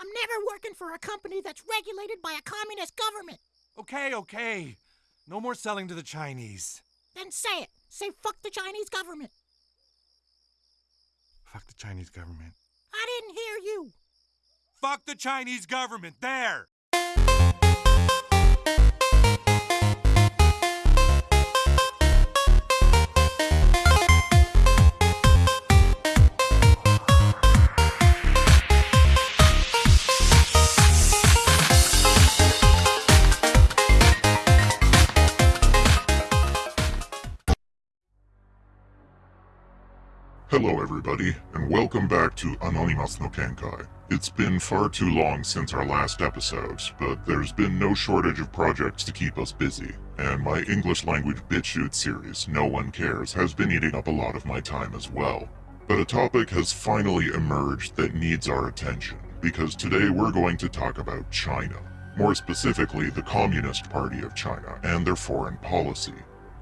I'm never working for a company that's regulated by a communist government. Okay, okay. No more selling to the Chinese. Then say it. Say fuck the Chinese government. Fuck the Chinese government. I didn't hear you. Fuck the Chinese government. There. Hello everybody, and welcome back to Anonymous no Kenkai. It's been far too long since our last episode, but there's been no shortage of projects to keep us busy, and my English language BitChute series, No One Cares, has been eating up a lot of my time as well. But a topic has finally emerged that needs our attention, because today we're going to talk about China. More specifically, the Communist Party of China and their foreign policy.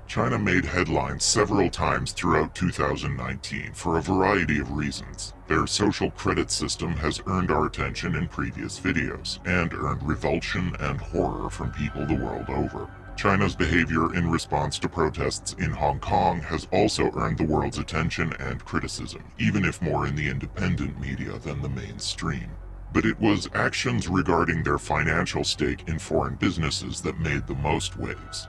China made headlines several times throughout 2019 for a variety of reasons. Their social credit system has earned our attention in previous videos, and earned revulsion and horror from people the world over. China's behavior in response to protests in Hong Kong has also earned the world's attention and criticism, even if more in the independent media than the mainstream. But it was actions regarding their financial stake in foreign businesses that made the most waves.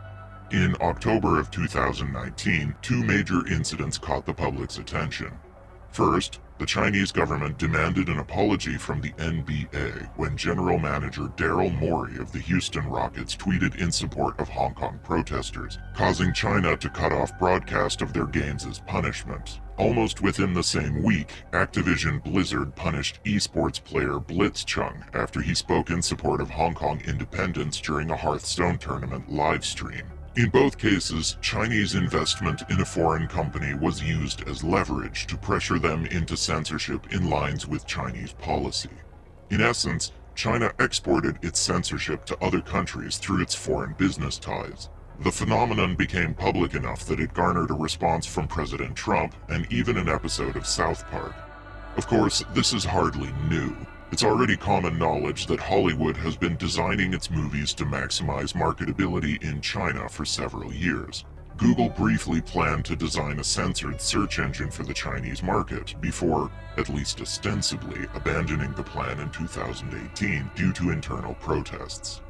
In October of 2019, two major incidents caught the public's attention. First, the Chinese government demanded an apology from the NBA when General Manager Daryl Morey of the Houston Rockets tweeted in support of Hong Kong protesters, causing China to cut off broadcast of their games as punishment. Almost within the same week, Activision Blizzard punished esports player Blitzchung after he spoke in support of Hong Kong independence during a Hearthstone tournament live stream. In both cases, Chinese investment in a foreign company was used as leverage to pressure them into censorship in lines with Chinese policy. In essence, China exported its censorship to other countries through its foreign business ties. The phenomenon became public enough that it garnered a response from President Trump and even an episode of South Park. Of course, this is hardly new. It's already common knowledge that Hollywood has been designing its movies to maximize marketability in China for several years. Google briefly planned to design a censored search engine for the Chinese market before, at least ostensibly, abandoning the plan in 2018 due to internal protests.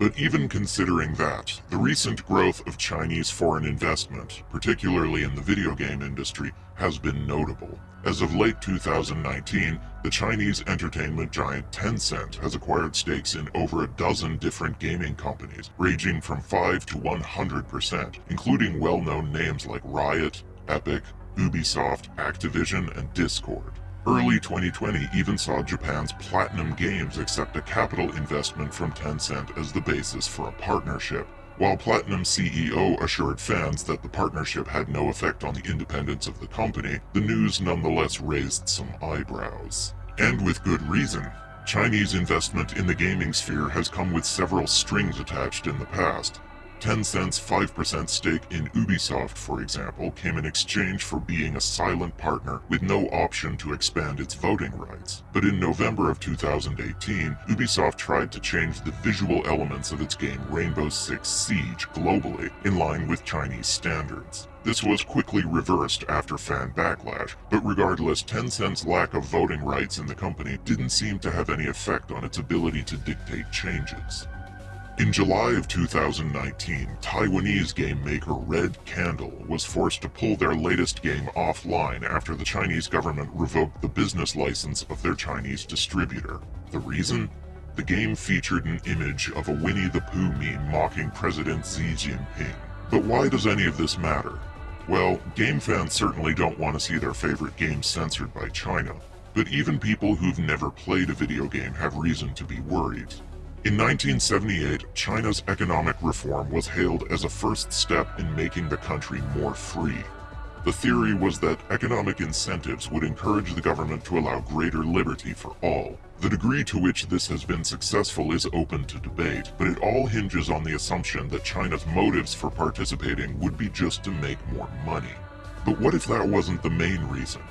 But even considering that, the recent growth of Chinese foreign investment, particularly in the video game industry, has been notable. As of late 2019, the Chinese entertainment giant Tencent has acquired stakes in over a dozen different gaming companies, ranging from 5 to 100%, including well-known names like Riot, Epic, Ubisoft, Activision, and Discord. Early 2020 even saw Japan's Platinum Games accept a capital investment from Tencent as the basis for a partnership, while Platinum CEO assured fans that the partnership had no effect on the independence of the company, the news nonetheless raised some eyebrows. And with good reason. Chinese investment in the gaming sphere has come with several strings attached in the past, Tencent's 5% stake in Ubisoft, for example, came in exchange for being a silent partner with no option to expand its voting rights. But in November of 2018, Ubisoft tried to change the visual elements of its game Rainbow Six Siege globally in line with Chinese standards. This was quickly reversed after fan backlash, but regardless, Tencent's lack of voting rights in the company didn't seem to have any effect on its ability to dictate changes. In July of 2019, Taiwanese game maker Red Candle was forced to pull their latest game offline after the Chinese government revoked the business license of their Chinese distributor. The reason? The game featured an image of a Winnie the Pooh meme mocking President Xi Jinping. But why does any of this matter? Well, game fans certainly don't want to see their favorite game censored by China. But even people who've never played a video game have reason to be worried. In 1978, China's economic reform was hailed as a first step in making the country more free. The theory was that economic incentives would encourage the government to allow greater liberty for all. The degree to which this has been successful is open to debate, but it all hinges on the assumption that China's motives for participating would be just to make more money. But what if that wasn't the main reason?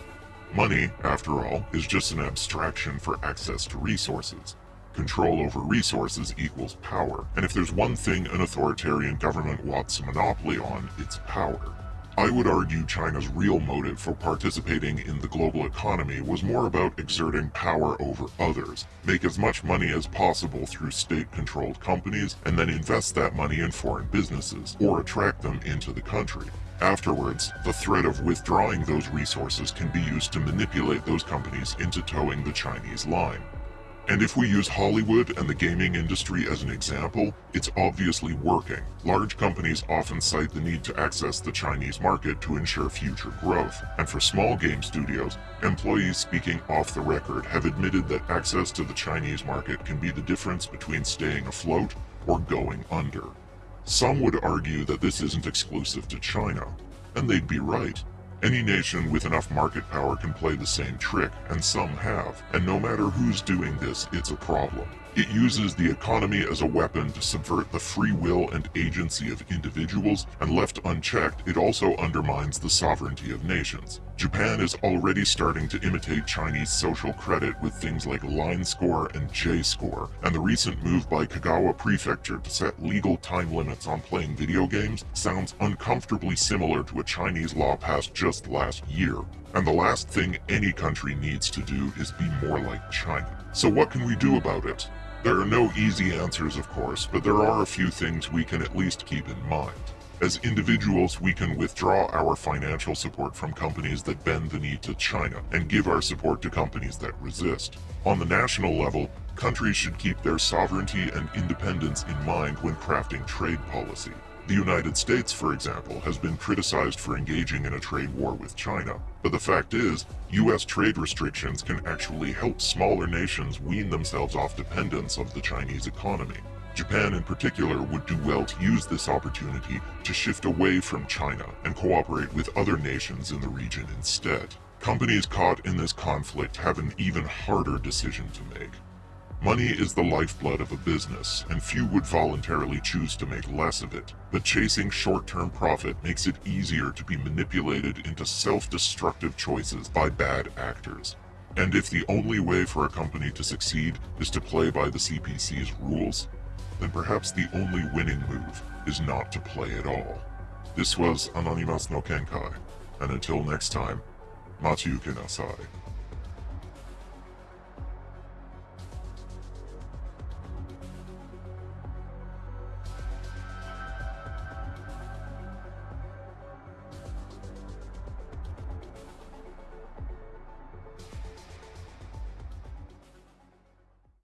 Money, after all, is just an abstraction for access to resources. Control over resources equals power, and if there's one thing an authoritarian government wants a monopoly on, it's power. I would argue China's real motive for participating in the global economy was more about exerting power over others, make as much money as possible through state-controlled companies, and then invest that money in foreign businesses, or attract them into the country. Afterwards, the threat of withdrawing those resources can be used to manipulate those companies into toeing the Chinese line. And if we use Hollywood and the gaming industry as an example, it's obviously working. Large companies often cite the need to access the Chinese market to ensure future growth. And for small game studios, employees speaking off the record have admitted that access to the Chinese market can be the difference between staying afloat or going under. Some would argue that this isn't exclusive to China, and they'd be right. Any nation with enough market power can play the same trick, and some have, and no matter who's doing this, it's a problem. It uses the economy as a weapon to subvert the free will and agency of individuals, and left unchecked, it also undermines the sovereignty of nations. Japan is already starting to imitate Chinese social credit with things like line score and J-score, and the recent move by Kagawa Prefecture to set legal time limits on playing video games sounds uncomfortably similar to a Chinese law passed just last year. And the last thing any country needs to do is be more like China. So what can we do about it? There are no easy answers, of course, but there are a few things we can at least keep in mind. As individuals, we can withdraw our financial support from companies that bend the knee to China and give our support to companies that resist. On the national level, countries should keep their sovereignty and independence in mind when crafting trade policy. The United States, for example, has been criticized for engaging in a trade war with China. But the fact is, US trade restrictions can actually help smaller nations wean themselves off dependence of the Chinese economy. Japan in particular would do well to use this opportunity to shift away from China and cooperate with other nations in the region instead. Companies caught in this conflict have an even harder decision to make. Money is the lifeblood of a business, and few would voluntarily choose to make less of it. But chasing short-term profit makes it easier to be manipulated into self-destructive choices by bad actors. And if the only way for a company to succeed is to play by the CPC's rules, then perhaps the only winning move is not to play at all. This was Anonymous no Kenkai, and until next time, Machiuke Nasai.